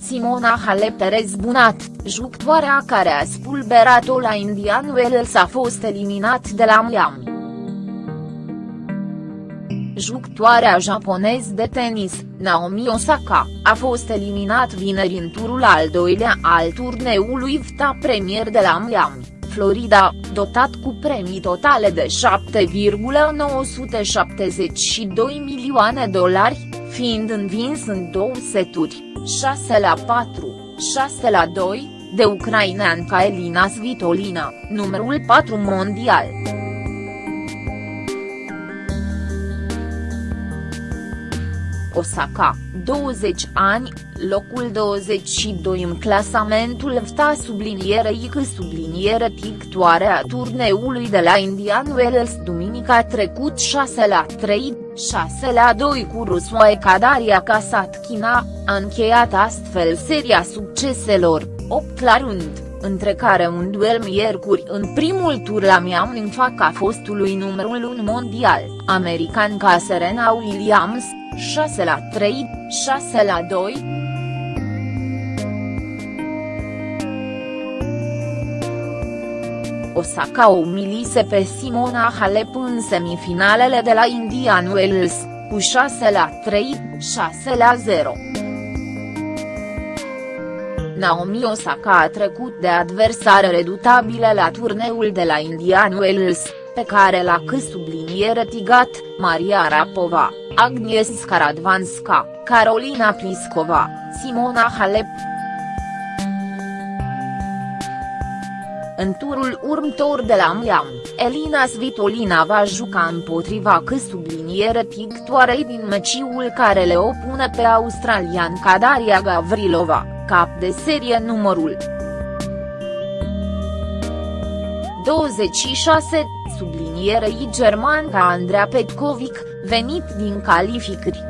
Simona Halep Perez Bunat, jucătoarea care a spulberat-o la Indian Wells a fost eliminat de la Miami. Jucătoarea japonez de tenis, Naomi Osaka, a fost eliminat vineri în turul al doilea al turneului VTA Premier de la Miami. Florida, dotat cu premii totale de 7,972 milioane dolari, fiind învins în două seturi, 6 la 4, 6 la 2, de ucraineanca Elina Svitolina, numărul 4 mondial. Osaka, 20 ani, locul 22 în clasamentul VTA sublinierei că subliniere pictoare a turneului de la Indian Wells duminica trecut 6 la 3, 6 la 2 cu Rusoae Kadaria Kasatkina, a încheiat astfel seria succeselor, 8 la rând între care un duel miercuri. În primul tur la Miami în fața fostului numărul 1 mondial, american ca Serena Williams, 6 la 3, 6 la 2. Osaka o umilise pe Simona Halep în semifinalele de la Indian Wells, cu 6 la 3, 6 la 0. Naomi Osaka a trecut de adversare redutabile la turneul de la Indian Wells, pe care l-a subliniere tigat, Maria Rapova, Agnieszka Skaradvanska, Carolina Pliskova, Simona Halep. În turul următor de la Miami, Elina Svitolina va juca împotriva că subliniere pictoarei din meciul care le opune pe australian Kadaria Gavrilova, cap de serie numărul 26, sublinierei germanca Andrea Petkovic, venit din calificări.